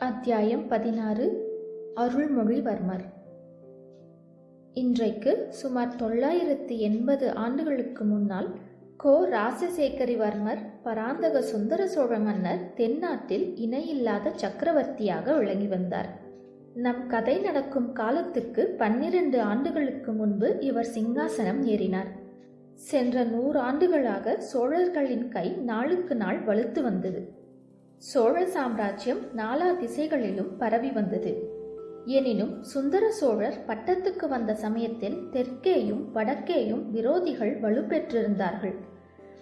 அத்தியாயம் பதினாறு. அருள்மொழிவர்மர். இன்றைக்கு சுமார் தொள்ளாயிரத்து எண்பது ஆண்டுகளுக்கு முன்னால் கோ. ராசசேகரிவர்மர் பராந்தக சுந்தர சோழ மன்னர் தென்னாட்டில் இணையில்லாத சக்கரவர்த்தியாக விளங்கி வந்தார். நம் கதை நடக்கும் காலத்துக்கு பன்னிரண்டு ஆண்டுகளுக்கு முன்பு இவர் சிங்காசனம் ஏறினார். சென்ற நூறு ஆண்டுகளாக சோழர்களின் கை நாளுக்கு நாள் வலுத்து வந்தது. சோழ சாம்ராஜ்யம் நாலா திசைகளிலும் பரவி வந்தது. எனினும் சுந்தர சோழர் பட்டத்துக்கு வந்த சமயத்தில் தெற்கேயும் வடக்கேயும் விரோதிகள் வலுப்பெற்றிருந்தார்கள்.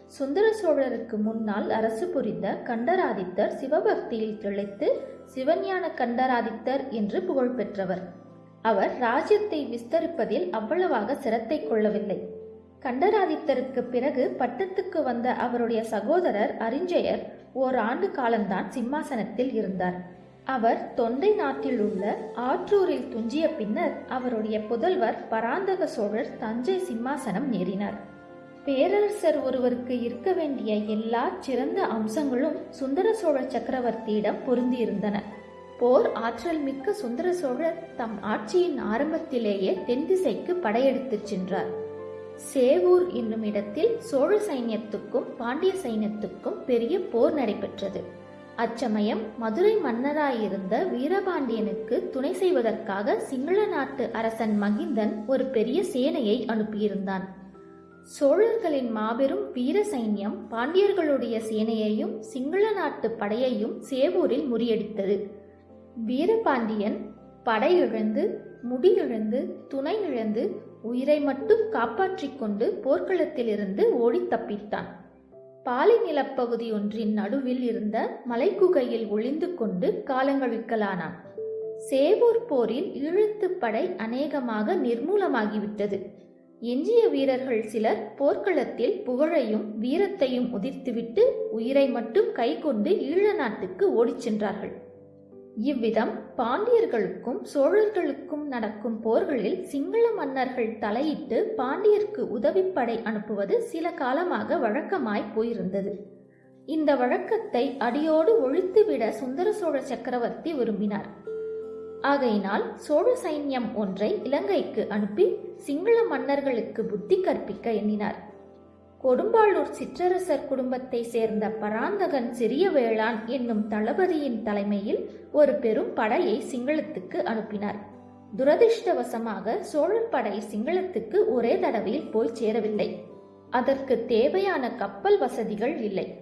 சுந்தர சோழருக்கு முன்னால் அரசு புரிந்த கண்டராதித்தர் சிவபக்தியில் திளைத்து சிவஞான கண்டராதித்தர் என்று புகழ் பெற்றவர் அவர் ராஜ்யத்தை விஸ்தரிப்பதில் அவ்வளவாக சிரத்தை கொள்ளவில்லை. கண்டராதித்தருக்கு பிறகு பட்டத்துக்கு வந்த அவருடைய சகோதரர் அரிஞ்சயர் ஓர் ஆண்டு காலம்தான் சிம்மாசனத்தில் இருந்தார். அவர் தொண்டை நாட்டில் உள்ள ஆற்றூரில் துஞ்சிய பின்னர் அவருடைய புதல்வர் பராந்தக சோழர் தஞ்சை சிம்மாசனம் ஏறினார். பேரரசர் ஒருவருக்கு இருக்க வேண்டிய எல்லா சிறந்த அம்சங்களும் சுந்தர சோழ சக்கரவர்த்தியிடம் பொருந்தியிருந்தன. போர் ஆற்றல் மிக்க சுந்தர சோழர் தம் ஆட்சியின் ஆரம்பத்திலேயே தென் திசைக்கு படையெடுத்துச் சென்றார். சேவூர் என்னும் இடத்தில் சோழ சைன்யத்துக்கும் பாண்டிய சைன்யத்துக்கும் பெரிய போர் நடைபெற்றது. அச்சமயம் மதுரை மன்னராயிருந்த வீரபாண்டியனுக்கு துணை செய்வதற்காக சிங்கள நாட்டு அரசன் மகிந்தன் ஒரு பெரிய சேனையை அனுப்பியிருந்தான். சோழர்களின் மாபெரும் வீர சைன்யம் பாண்டியர்களுடைய சேனையையும் சிங்கள நாட்டு படையையும் சேவூரில் முறியடித்தது. வீரபாண்டியன் படையிழந்து முடியிழந்து துணை இழந்து உயிரை மட்டும் காப்பாற்றிக் கொண்டு போர்க்களத்திலிருந்து ஓடித் தப்பித்தான். பாலை நிலப்பகுதி ஒன்றின் நடுவில் இருந்த மலைக்குகையில் ஒளிந்து கொண்டு காலங்கழிக்கலானான் சேவூர் போரில் ஈழத்துப் படை அநேகமாக நிர்மூலமாகிவிட்டது. எஞ்சிய வீரர்கள் சிலர் போர்க்களத்தில் புகழையும் வீரத்தையும் உதிர்த்துவிட்டு உயிரை மட்டும் கைக்கொண்டு ஈழ நாட்டுக்கு ஓடிச் சென்றார்கள். இவ்விதம் பாண்டியர்களுக்கும் சோழர்களுக்கும் நடக்கும் போர்களில் சிங்கள மன்னர்கள் தலையிட்டு பாண்டியர்க்கு உதவிப்படை அனுப்புவது சில காலமாக வழக்கமாய் போயிருந்தது. இந்த வழக்கத்தை அடியோடு ஒழித்துவிட சுந்தர சோழ சக்கரவர்த்தி விரும்பினார். ஆகையினால் சோழ சைன்யம் ஒன்றை இலங்கைக்கு அனுப்பி சிங்கள மன்னர்களுக்கு புத்தி கற்பிக்க எண்ணினார். கொடும்பாளூர் சிற்றரசர் குடும்பத்தை சேர்ந்த பராந்தகன் சிறிய வேளான் என்னும் தளபதியின் தலைமையில் ஒரு பெரும் படையை சிங்களத்துக்கு அனுப்பினார். துரதிருஷ்டவசமாக சோழன் படை சிங்களத்துக்கு ஒரே தடவையில் போய் சேரவில்லை. அதற்கு தேவையான கப்பல் வசதிகள் இல்லை.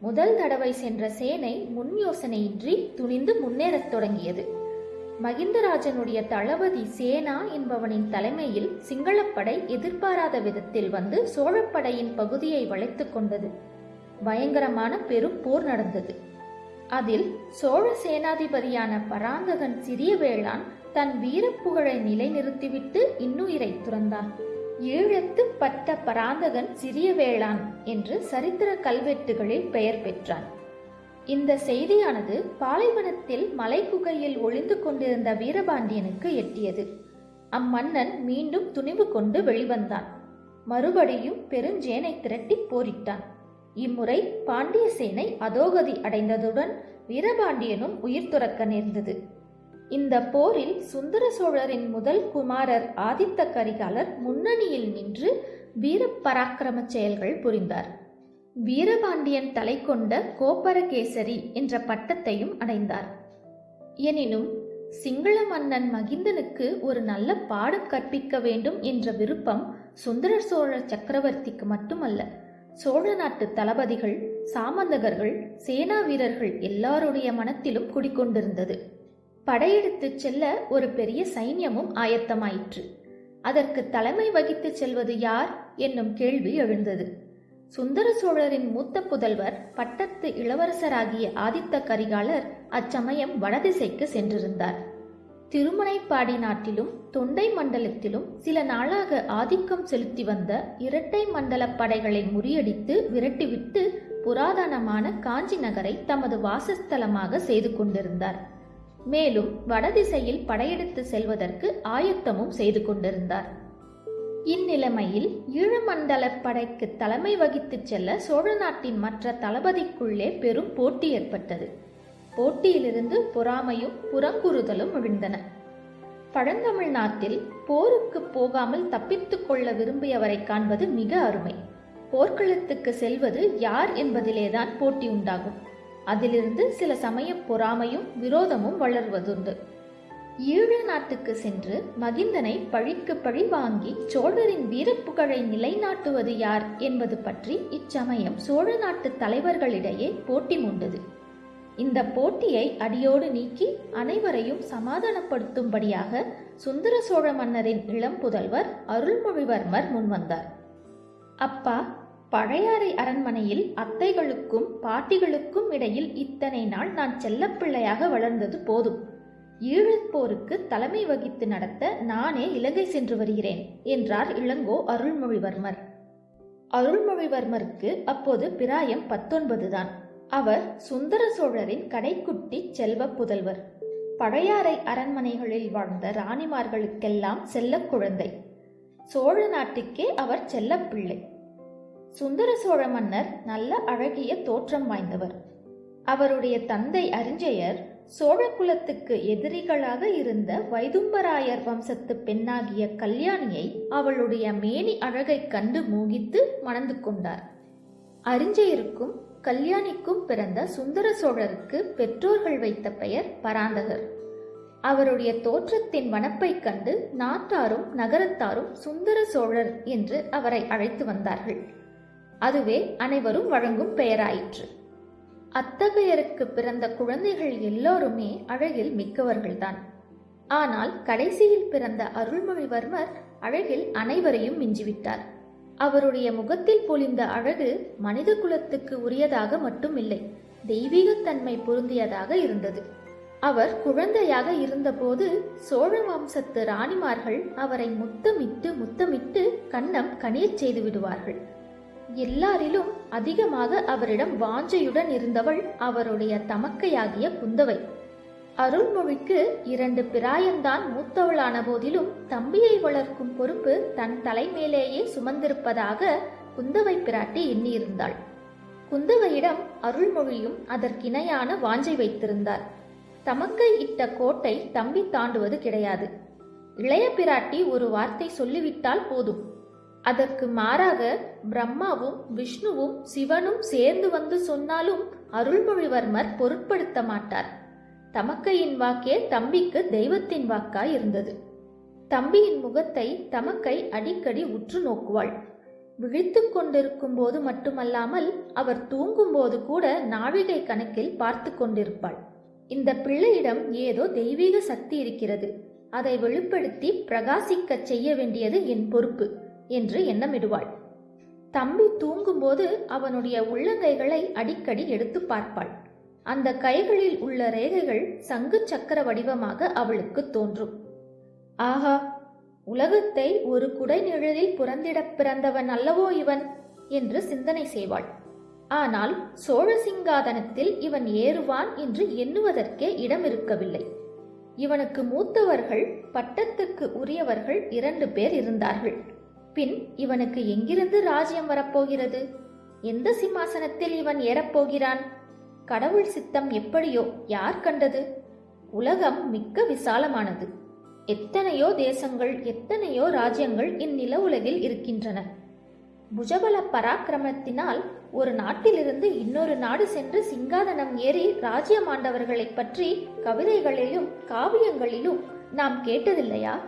முதல் தடவை சென்ற சேனை முன் யோசனையின்றி துணிந்து முன்னேறத் தொடங்கியது. மகிந்தராஜனுடைய தளபதி சேனா என்பவனின் தலைமையில் சிங்களப்படை எதிர்பாராத விதத்தில் வந்து சோழப்படையின் பகுதியை வளைத்து கொண்டது. பயங்கரமான பெரும் போர் நடந்தது. அதில் சோழ சேனாதிபதியான பராந்தகன் சிறிய வேளான் தன் வீரப்புகழை நிலைநிறுத்திவிட்டு இன்னுயிரை துறந்தான். ஈழத்து பட்ட பராந்தகன் சிறிய வேளான் என்று சரித்திர கல்வெட்டுகளில் பெயர் பெற்றான். இந்த செய்தியானது பாலைவனத்தில் மலைக்குகையில் ஒளிந்து கொண்டிருந்த வீரபாண்டியனுக்கு எட்டியது. அம்மன்னன் மீண்டும் துணிவு கொண்டு வெளிவந்தான். மறுபடியும் பெருஞ்சேனை திரட்டி போரிட்டான். இம்முறை பாண்டிய சேனை அதோகதி அடைந்ததுடன் வீரபாண்டியனும் உயிர் துறக்க நேர்ந்தது. இந்த போரில் சுந்தர சோழரின் முதல் குமாரர் ஆதித்த கரிகாலர் முன்னணியில் நின்று வீர பராக்கிரம செயல்கள் புரிந்தார். வீரபாண்டியன் தலை கொண்ட கோப்பரகேசரி என்ற பட்டத்தையும் அடைந்தார். எனினும் சிங்கள மன்னன் மகிந்தனுக்கு ஒரு நல்ல பாடம் கற்பிக்க வேண்டும் என்ற விருப்பம் சுந்தர சோழ சக்கரவர்த்திக்கு மட்டுமல்ல சோழ நாட்டு தளபதிகள் சாமந்தகர்கள் சேனா வீரர்கள் எல்லாருடைய மனத்திலும் குடிக்கொண்டிருந்தது படையெடுத்துச் செல்ல ஒரு பெரிய சைன்யமும் ஆயத்தமாயிற்று. அதற்கு தலைமை வகித்துச் செல்வது யார்? என்னும் கேள்வி எழுந்தது. சுந்தர சோழரின் மூத்த புதல்வர் பட்டத்து இளவரசராகிய ஆதித்த கரிகாலர் அச்சமயம் வடதிசைக்கு சென்றிருந்தார். திருமனைப்பாடி நாட்டிலும் தொண்டை மண்டலத்திலும் சில நாளாக ஆதிக்கம் செலுத்தி வந்த இரட்டை மண்டல படைகளை முறியடித்து விரட்டிவிட்டு புராதனமான காஞ்சி நகரை தமது வாசஸ்தலமாக செய்து கொண்டிருந்தார். மேலும் வடதிசையில் படையெடுத்து செல்வதற்கு ஆயத்தமும் செய்து கொண்டிருந்தார். இந்நிலைமையில் ஈழமண்டல படைக்கு தலைமை வகித்துச் செல்ல சோழ நாட்டின் மற்ற தளபதிக்குள்ளே பெரும் போட்டி ஏற்பட்டது. போட்டியிலிருந்து பொறாமையும் புறங்குறுதலும் விழுந்தன பழந்தமிழ்நாட்டில் போருக்கு போகாமல் தப்பித்துக் கொள்ள விரும்பியவரை காண்பது மிக அருமை. போர்க்களத்துக்கு செல்வது யார் என்பதிலேதான் போட்டி உண்டாகும். அதிலிருந்து சில சமயம் பொறாமையும் விரோதமும் வளர்வதுண்டு. ஈழ நாட்டுக்கு சென்று மகிந்தனை பழிக்கு பழி வாங்கி சோழரின் வீரப்புகழை நிலைநாட்டுவது யார் என்பது பற்றி இச்சமயம் சோழ நாட்டு தலைவர்களிடையே போட்டி உண்டது இந்த போட்டியை அடியோடு நீக்கி அனைவரையும் சமாதானப்படுத்தும்படியாக சுந்தர சோழ மன்னரின் இளம் புதல்வர் அருள்மொழிவர்மர் முன்வந்தார். அப்பா பழையாறை அரண்மனையில் அத்தைகளுக்கும் பாட்டிகளுக்கும் இடையில் இத்தனை நாள் நான் செல்லப்பிள்ளையாக வளர்ந்தது போதும். ஈழப்போருக்கு தலைமை வகித்து நடத்த நானே இலங்கை சென்று வருகிறேன் என்றார் இளங்கோ அருள்மொழிவர்மர். அருள்மொழிவர்மருக்கு அப்போது பிராயம் பத்தொன்பது தான் அவர் சுந்தர சோழரின் கடைக்குட்டி செல்வ புதல்வர். பழையாறை அரண்மனைகளில் வாழ்ந்த ராணிமார்களுக்கெல்லாம் செல்ல குழந்தை. சோழ நாட்டுக்கே அவர் செல்லப்பிள்ளை சுந்தர சோழ மன்னர் நல்ல அழகிய தோற்றம் வாய்ந்தவர். அவருடைய தந்தை அரிஞ்சயர் சோழ குலத்துக்கு எதிரிகளாக இருந்த வைதும்பராயர் வம்சத்து பெண்ணாகிய கல்யாணியை அவளுடைய மேனி அழகைக் கண்டு மோகித்து மணந்து கொண்டார். அரிஞ்சயருக்கும் கல்யாணிக்கும் பிறந்த சுந்தர சோழருக்கு பெற்றோர்கள் வைத்த பெயர் பராந்தகர். அவருடைய தோற்றத்தின் வனப்பைக் கண்டு நாட்டாரும் நகரத்தாரும் சுந்தர சோழர் என்று அவரை அழைத்து வந்தார்கள். அதுவே அனைவரும் வழங்கும் பெயராயிற்று. அத்தகையருக்கு பிறந்த குழந்தைகள் எல்லோருமே அழகில் மிக்கவர்கள்தான். ஆனால் கடைசியில் பிறந்த அருள்மொழிவர்மர் அழகில் அனைவரையும் மிஞ்சிவிட்டார். அவருடைய முகத்தில் பொழிந்த அழகு மனித குலத்துக்கு உரியதாக மட்டுமில்லை தெய்வீகத்தன்மை பொருந்தியதாக இருந்தது. அவர் குழந்தையாக இருந்தபோது சோழ வம்சத்து ராணிமார்கள் அவரை முத்தமிட்டு முத்தமிட்டு கன்னம் கனியச் செய்து விடுவார்கள். எல்லாரிலும் அதிகமாக அவரிடம் வாஞ்சையுடன் இருந்தவள் அவருடைய தமக்கையாகிய குந்தவை. அருள்மொழிக்கு இரண்டு பிராயந்தான் மூத்தவளான போதிலும் தம்பியை வளர்க்கும் பொறுப்பு தன் தலைமேலேயே சுமந்திருப்பதாக குந்தவை பிராட்டி எண்ணியிருந்தாள். குந்தவையிடம் அருள்மொழியும் அதற்கிணையான வாஞ்சை வைத்திருந்தார். தமக்கை இட்ட கோட்டை தம்பி தாண்டுவது கிடையாது. இளைய பிராட்டி ஒரு வார்த்தை சொல்லிவிட்டால் போதும். அதற்கு மாறாக பிரம்மாவும் விஷ்ணுவும் சிவனும் சேர்ந்து வந்து சொன்னாலும் அருள்மொழிவர்மர் பொருட்படுத்த மாட்டார். தமக்கையின் வாக்கே தம்பிக்கு தெய்வத்தின் வாக்காய் இருந்தது. தம்பியின் முகத்தை தமக்கை அடிக்கடி உற்று நோக்குவாள். விழித்து கொண்டிருக்கும் போது மட்டுமல்லாமல் அவர் தூங்கும்போது கூட நாழிகை கணக்கில் பார்த்து கொண்டிருப்பாள். இந்த பிள்ளையிடம் ஏதோ தெய்வீக சக்தி இருக்கிறது. அதை வெளிப்படுத்தி பிரகாசிக்கச் செய்ய வேண்டியது என் பொறுப்பு. என்று எண்ணமிடுவாள். தம்பி தூங்கும்போது அவனுடைய உள்ளங்கைகளை அடிக்கடி எடுத்து பார்ப்பாள். அந்த கைகளில் உள்ள ரேகைகள் சங்கு சக்கர வடிவமாக அவளுக்கு தோன்றும். ஆஹா உலகத்தை ஒரு குடை நிழலில் புறந்திடப் பிறந்தவன் அல்லவோ இவன்? என்று சிந்தனை செய்வாள். ஆனால் சோழ சிங்காதனத்தில் இவன் ஏறுவான் என்று எண்ணுவதற்கே இடம் இருக்கவில்லை இவனுக்கு மூத்தவர்கள் பட்டத்துக்கு உரியவர்கள் இரண்டு பேர் இருந்தார்கள். பின் இவனுக்கு எங்கிருந்து ராஜ்யம் வரப்போகிறது? எந்த சிம்மாசனத்தில் இவன் ஏறப்போகிறான்? கடவுள் சித்தம் எப்படியோ யார் கண்டது? உலகம் மிக்க விசாலமானது. எத்தனையோ தேசங்கள் எத்தனையோ ராஜ்யங்கள் இந்நில உலகில் இருக்கின்றன. புஜபல பராக்கிரமத்தினால் ஒரு நாட்டிலிருந்து இன்னொரு நாடு சென்று சிங்காதனம் ஏறி ராஜ்யமாண்டவர்களைப் பற்றி கவிதைகளிலும் காவியங்களிலும் நாம் கேட்டதில்லையா?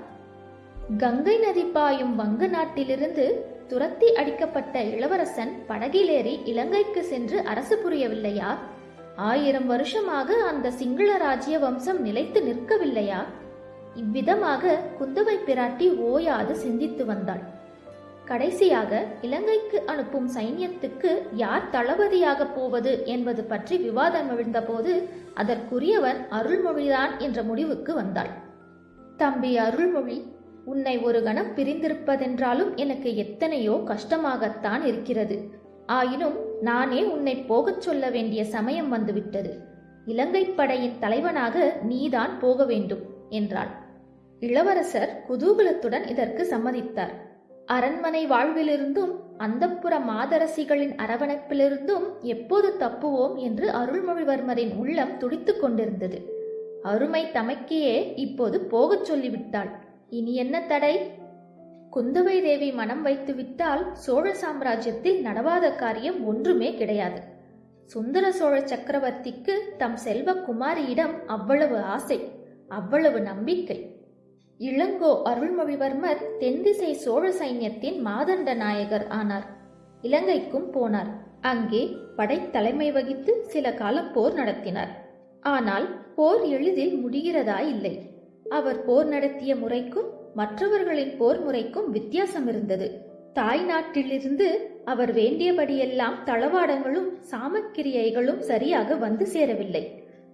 கங்கை நதி பாயும் வங்க நாட்டிலிருந்து துரத்தி அடிக்கப்பட்ட இளவரசன் படகிலேறி இலங்கைக்கு சென்று அரசு புரியவில்லையா? ஆயிரம் வருஷமாக அந்த சிங்கள ராஜ்ய வம்சம் நிலைத்து நிற்கவில்லையா? இவ்விதமாக குந்தவை பிராட்டி ஓயாது சிந்தித்து வந்தாள். கடைசியாக இலங்கைக்கு அனுப்பும் சைன்யத்துக்கு யார் தளபதியாக போவது என்பது பற்றி விவாதம் எழுந்தபோது அதற்குரியவன் அருள்மொழிதான் என்ற முடிவுக்கு வந்தாள். தம்பி அருள்மொழி உன்னை ஒரு கணம் பிரிந்திருப்பதென்றாலும் எனக்கு எத்தனையோ கஷ்டமாகத்தான் இருக்கிறது. ஆயினும் நானே உன்னை போகச் சொல்ல வேண்டிய சமயம் வந்துவிட்டது. இலங்கைப் படையின் தலைவனாக நீதான் போக வேண்டும் என்றாள். இளவரசர் குதூகலத்துடன் இதற்கு சம்மதித்தார். அரண்மனை வாழ்விலிருந்தும் அந்தப்புற மாதரசிகளின் அரவணைப்பிலிருந்தும் எப்போது தப்புவோம் என்று அருள்மொழிவர்மரின் உள்ளம் துடித்துக் கொண்டிருந்தது. அருமை தமக்கையே இப்போது போகச் சொல்லிவிட்டாள். இனி என்ன தடை? குந்தவை தேவி மனம் வைத்து விட்டால் சோழ சாம்ராஜ்யத்தில் நடவாத காரியம் ஒன்றுமே கிடையாது. சுந்தர சோழ சக்கரவர்த்திக்கு தம் செல்வ குமாரியிடம் அவ்வளவு ஆசை அவ்வளவு நம்பிக்கை. இளங்கோ அருள்மொழிவர்மர் தென்திசை சோழ சைன்யத்தின் மாதண்ட நாயகர் ஆனார். இலங்கைக்கும் போனார். அங்கே படைத்தலைமை வகித்து சில காலம் போர் நடத்தினார். ஆனால் போர் எளிதில் முடிகிறதா இல்லை அவர் போர் நடத்திய முறைக்கும் மற்றவர்களின் போர் முறைக்கும் வித்தியாசம் இருந்தது. தாய் நாட்டிலிருந்து அவர் வேண்டியபடியெல்லாம் தளவாடங்களும் சாமக்கிரியைகளும் சரியாக வந்து சேரவில்லை.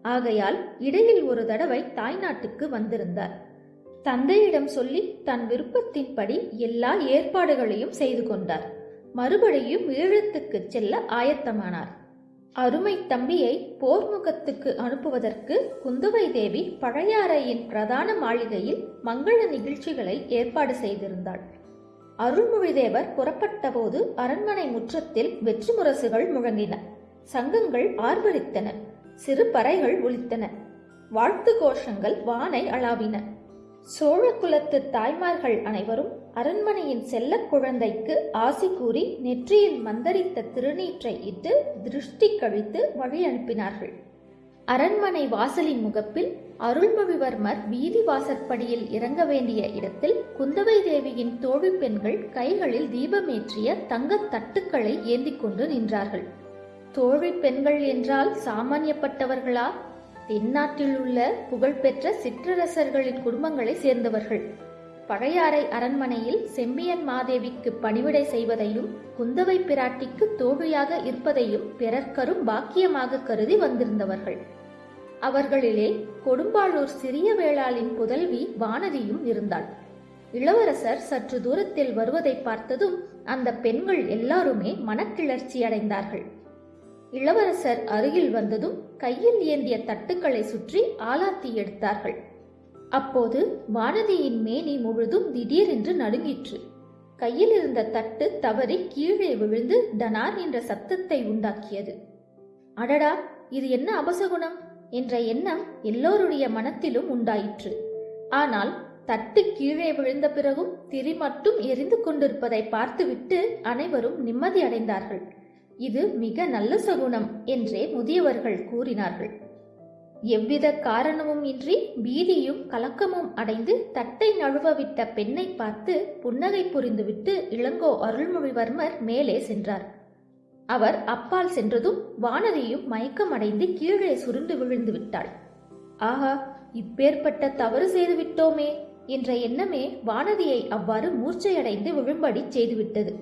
ஆகையால் இடையில் ஒரு தடவை தாய் நாட்டுக்கு வந்திருந்தார். தந்தையிடம் சொல்லி தன் விருப்பத்தின்படி எல்லா ஏற்பாடுகளையும் செய்து கொண்டார். மறுபடியும் ஈழத்துக்கு செல்ல ஆயத்தமானார். அருமை தம்பியை போர்முகத்துக்கு அனுப்புவதற்கு குந்தவை தேவி பழையாறையின் பிரதான மாளிகையில் மங்கள நிகழ்ச்சிகளை ஏற்பாடு செய்திருந்தாள். அருள்மொழிதேவர் புறப்பட்டபோது அரண்மனை முற்றத்தில் வெற்றி முரசுகள் முழங்கின. சங்கங்கள் ஆர்ப்பரித்தன சிறு பறைகள் ஒலித்தன. வாழ்த்து கோஷங்கள் வானை அளாவின. சோழ குலத்து தாய்மார்கள் அனைவரும் அரண்மனையின் செல்லக் குழந்தைக்கு ஆசி கூறி நெற்றியில் மந்தரித்த திருநீற்றை இட்டு திருஷ்டி கழித்து வழி அனுப்பினார்கள். அரண்மனை வாசலின் முகப்பில் அருள்மொழிவர்மர் வீதி வாசற்படியில் இறங்க வேண்டிய இடத்தில் குந்தவை தேவியின் தோழி பெண்கள் கைகளில் தீபமேற்றிய தங்கத் தட்டுக்களை ஏந்தி கொண்டு நின்றார்கள். தோழி பெண்கள் என்றால் சாமானியப்பட்டவர்களா? தென்னாட்டில் உள்ள புகழ்பெற்ற சிற்றரசர்களின் குடும்பங்களை சேர்ந்தவர்கள். பழையாறை அரண்மனையில் செம்பியன் மாதேவிக்கு பணிவிடை செய்வதையும் குந்தவை பிராட்டிக்கு தோழியாக இருப்பதையும் பிறர்க்கரும் பாக்கியமாக கருதி வந்திருந்தவர்கள். அவர்களிலே கொடும்பாளூர் சிறிய வேளாளின் புதல்வி வானதியும் இருந்தாள். இளவரசர் சற்று தூரத்தில் வருவதை பார்த்ததும் அந்த பெண்கள் எல்லாருமே மனக்கிளர்ச்சி அடைந்தார்கள். இளவரசர் அருகில் வந்ததும் கையில் ஏந்திய தட்டுக்களை சுற்றி ஆலாத்தி எடுத்தார்கள். அப்போது வானதியின் மேனி முழுதும் திடீரென்று நடுங்கிற்று. கையில் இருந்த தட்டு தவறி கீழே விழுந்து டனார் என்ற சத்தத்தை உண்டாக்கியது. அடடா இது என்ன அபசகுணம்? என்ற எண்ணம் எல்லோருடைய மனத்திலும் உண்டாயிற்று. ஆனால் தட்டு கீழே விழுந்த பிறகும் திரி மட்டும் எரிந்து கொண்டிருப்பதை பார்த்துவிட்டு அனைவரும் நிம்மதி அடைந்தார்கள். இது மிக நல்ல சகுனம் என்றே முதியவர்கள் கூறினார்கள். எவ்வித காரணமும் இன்றி பீதியும் கலக்கமும் அடைந்து தட்டை நழுவவிட்ட பெண்ணை பார்த்து புன்னகை புரிந்துவிட்டு இளங்கோ அருள்மொழிவர்மர் மேலே சென்றார். அவர் அப்பால் சென்றதும் வானதியும் மயக்கமடைந்து கீழே சுருண்டு விழுந்து விட்டாள். ஆஹா இப்பேற்பட்ட தவறு செய்து விட்டோமே என்ற எண்ணமே வானதியை அவ்வாறு மூர்ச்சையடைந்து விழும்படி செய்துவிட்டது.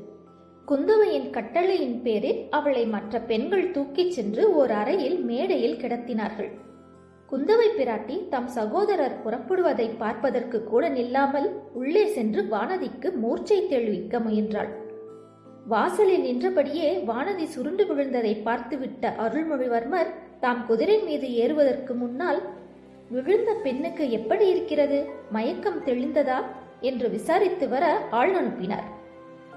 குந்தவையின் கட்டளையின் பேரில் அவளை மற்ற பெண்கள் தூக்கிச் சென்று ஓர் அறையில் மேடையில் கிடத்தினார்கள். குந்தவை பிராட்டி தம் சகோதரர் புறப்படுவதை பார்ப்பதற்கு கூட நில்லாமல் உள்ளே சென்று வானதிக்கு மூர்ச்சை தெளிவிக்க முயன்றாள். வாசலில் நின்றபடியே வானதி சுருண்டு விழுந்ததை பார்த்துவிட்ட அருள்மொழிவர்மர் தாம் குதிரை மீது ஏறுவதற்கு முன்னால் விழுந்த பெண்ணுக்கு எப்படி இருக்கிறது? மயக்கம் தெளிந்ததா? என்று விசாரித்து வர ஆள் அனுப்பினார்.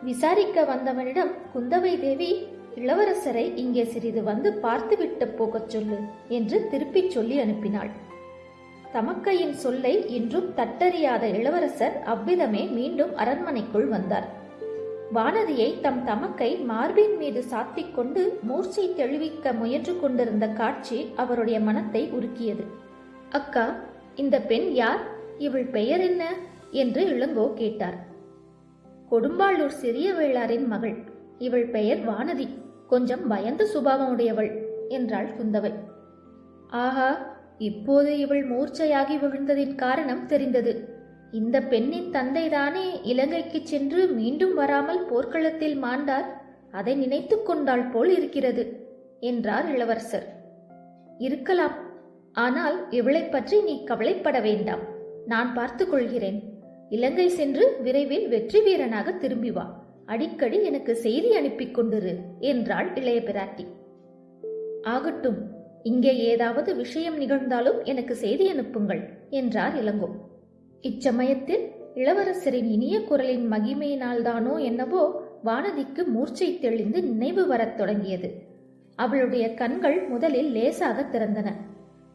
விசாரிக்க வந்தவனிடம் குந்தவை தேவி இளவரசரை இங்கே சிறிது வந்து பார்த்துவிட்டு போகச் சொல்லு என்று திருப்பிச் சொல்லி அனுப்பினாள். தமக்கையின் சொல்லை இன்றும் தட்டறியாத இளவரசர் அவ்விதமே மீண்டும் அரண்மனைக்குள் வந்தார். வானதியை தம் தமக்கை மார்பின் மீது சாத்திக் கொண்டு மூர்ச்சை தெளிவிக்க முயன்று கொண்டிருந்த காட்சி அவருடைய மனத்தை உருக்கியது. அக்கா இந்த பெண் யார்? இவள் பெயர் என்ன? என்று இளங்கோ கேட்டார். கொடும்பாளூர் சிறிய வேளாரின் மகள். இவள் பெயர் வானதி. கொஞ்சம் பயந்த சுபாவமுடையவள் என்றாள் குந்தவை. ஆஹா இப்போது இவள் மூர்ச்சையாகி விழுந்ததின் காரணம் தெரிந்தது. இந்த பெண்ணின் தந்தைதானே இலங்கைக்கு சென்று மீண்டும் வராமல் போர்க்களத்தில் மாண்டார்? அதை நினைத்துக் கொண்டாள் போல் இருக்கிறது என்றார் இளவரசர். இருக்கலாம் ஆனால் இவளைப் பற்றி நீ கவலைப்பட வேண்டாம். நான் பார்த்துக் கொள்கிறேன். இலங்கை சென்று விரைவில் வெற்றி வீரனாக திரும்பி வா. அடிக்கடி எனக்கு செய்தி அனுப்பிக் கொண்டிரு என்றாள் இளைய பிராட்டி ஆகட்டும் இங்கே ஏதாவது விஷயம் நிகழ்ந்தாலும் எனக்கு செய்தி அனுப்புங்கள் என்றார் இளங்கோ. இச்சமயத்தில் இளவரசரின் இனிய குரலின் மகிமையினால்தானோ என்னவோ வானதிக்கு மூர்ச்சை தெளிந்து நினைவு வரத் தொடங்கியது. அவளுடைய கண்கள் முதலில் லேசாக திறந்தன.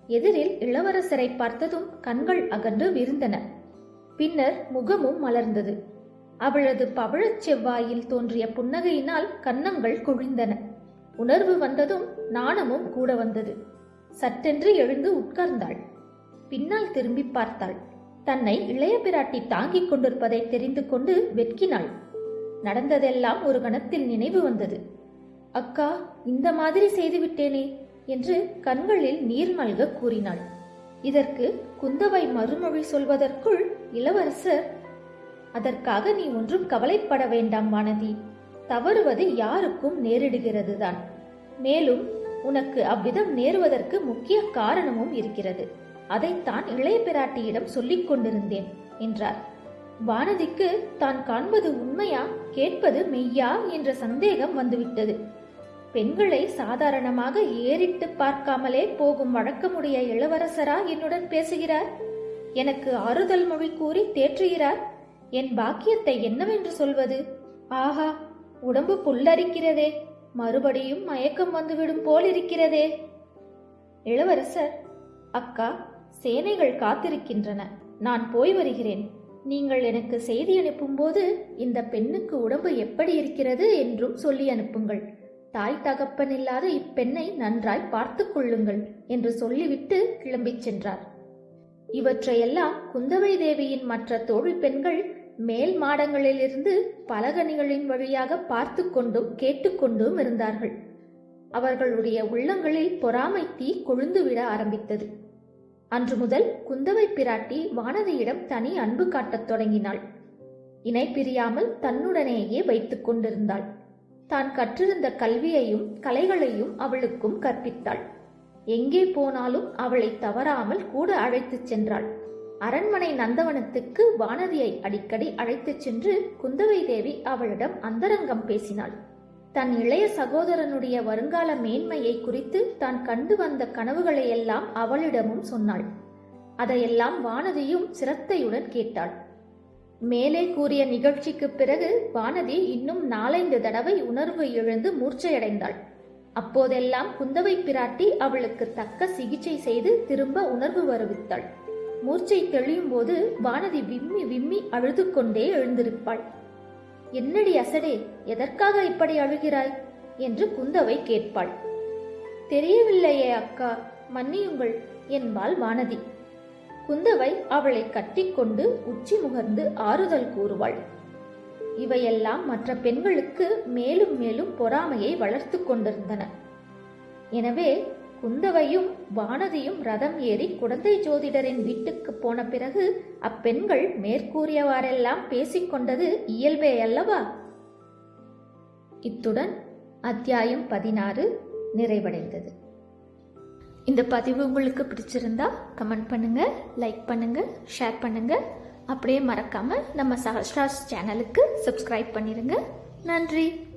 எதிரில் இளவரசரை பார்த்ததும் கண்கள் அகன்று விரிந்தன. பின்னர் முகமும் மலர்ந்தது. அவளது பவழச் செவ்வாயில் தோன்றிய புன்னகையினால் கன்னங்கள் குழிந்தன. உணர்வு வந்ததும் நாணமும் கூட வந்தது. சட்டென்று எழுந்து உட்கார்ந்தாள். பின்னால் திரும்பி பார்த்தாள். தன்னை இளைய பிராட்டி தாங்கிக் கொண்டிருப்பதை தெரிந்து கொண்டு வெட்கினாள். நடந்ததெல்லாம் ஒரு கணத்தில் நினைவு வந்தது. அக்கா இந்த மாதிரி செய்துவிட்டேனே என்று கண்களில் நீர் மல்க கூறினாள். இதற்கு குந்தவை மறுமொழி சொல்வதற்குள் இளவரசர் அதற்காக நீ ஒன்றும் கவலைப்பட வேண்டாம் வானதி. தவறுவது யாருக்கும் நேரிடுகிறதுதான். மேலும் உனக்கு அவ்விதம் நேருவதற்கு முக்கிய காரணமும் இருக்கிறது. அதைத்தான் இளைய பிராட்டியிடம் சொல்லிக் கொண்டிருந்தேன் என்றார். வானதிக்கு தான் காண்பது உண்மையா கேட்பது மெய்யா என்ற சந்தேகம் வந்துவிட்டது. பெண்களை சாதாரணமாக ஏறிட்டு பார்க்காமலே போகும் வழக்கமுடைய இளவரசரா என்னுடன் பேசுகிறார்? எனக்கு ஆறுதல் மொழி கூறி தேற்றுகிறார்? என் பாக்கியத்தை என்னவென்று சொல்வது? ஆஹா உடம்பு புல்லரிக்கிறதே. மறுபடியும் மயக்கம் வந்துவிடும் போல் இருக்கிறதே இளவரசர் அக்கா சேனைகள் காத்திருக்கின்றன. நான் போய் வருகிறேன். நீங்கள் எனக்கு செய்தி அனுப்பும்போது இந்த பெண்ணுக்கு உடம்பு எப்படி இருக்கிறது என்றும் சொல்லி அனுப்புங்கள். தாய் தகப்பன் இல்லாத இப்பெண்ணை நன்றாய் பார்த்து கொள்ளுங்கள் என்று சொல்லிவிட்டு கிளம்பிச் சென்றார். இவற்றையெல்லாம் குந்தவை தேவியின் மற்ற தோழி பெண்கள் மேல் மாடங்களிலிருந்து பலகனிகளின் வழியாக பார்த்து கொண்டும் கேட்டுக்கொண்டும் இருந்தார்கள். அவர்களுடைய உள்ளங்களில் பொறாமை தீ கொழுந்துவிட ஆரம்பித்தது. அன்று முதல் குந்தவை பிராட்டி வானதியிடம் தனி அன்பு காட்டத் தொடங்கினாள். இணை பிரியாமல் தன்னுடனேயே வைத்துக் கொண்டிருந்தாள். தான் கற்றிருந்த கல்வியையும் கலைகளையும் அவளுக்கும் கற்பித்தாள். எங்கே போனாலும் அவளை தவறாமல் கூட அழைத்துச் சென்றாள். அரண்மனை நந்தவனத்துக்கு வானதியை அடிக்கடி அழைத்துச் சென்று குந்தவை தேவி அவளிடம் அந்தரங்கம் பேசினாள். தன் இளைய சகோதரனுடைய வருங்கால மேன்மையை குறித்து தான் கண்டு வந்த கனவுகளையெல்லாம் அவளிடமும் சொன்னாள். அதையெல்லாம் வானதியும் சிரத்தையுடன் கேட்டாள். மேலே கூறிய நிகழ்ச்சிக்கு பிறகு வானதி இன்னும் நாலைந்து தடவை உணர்வு இழந்து மூர்ச்சையடைந்தாள். அப்போதெல்லாம் குந்தவை பிராட்டி அவளுக்கு தக்க சிகிச்சை செய்து திரும்ப உணர்வு வருவித்தாள். மூர்ச்சை தெளியும் போது வானதி விம்மி விம்மி அழுது கொண்டே எழுந்திருப்பாள். என்னடி அசடே எதற்காக இப்படி அழுகிறாய்? என்று குந்தவை கேட்பாள். தெரியவில்லையே அக்கா மன்னியுங்கள் என்பாள் வானதி. குந்தவை அவளை கட்டிக்கொண்டு உச்சி முகர்ந்து ஆறுதல் கூறுவாள். இவையெல்லாம் மற்ற பெண்களுக்கு மேலும் மேலும் பொறாமையை வளர்த்து கொண்டிருந்தன. எனவே குந்தவையும் வானதியும் ரதம் ஏறி குடந்தை ஜோதிடரின் வீட்டுக்கு போன பிறகு அப்பெண்கள் மேற்கூறியவாறெல்லாம் பேசிக்கொண்டது இயல்பே அல்லவா? இத்துடன் அத்தியாயம் பதினாறு நிறைவடைந்தது. இந்த பதிவு உங்களுக்கு பிடிச்சிருந்தா கமெண்ட் பண்ணுங்க லைக் பண்ணுங்க ஷேர் பண்ணுங்க. அப்படியே மறக்காம நம்ம சஹஸ்ராஸ் சேனலுக்கு சப்ஸ்கிரைப் பண்ணிருங்க. நன்றி.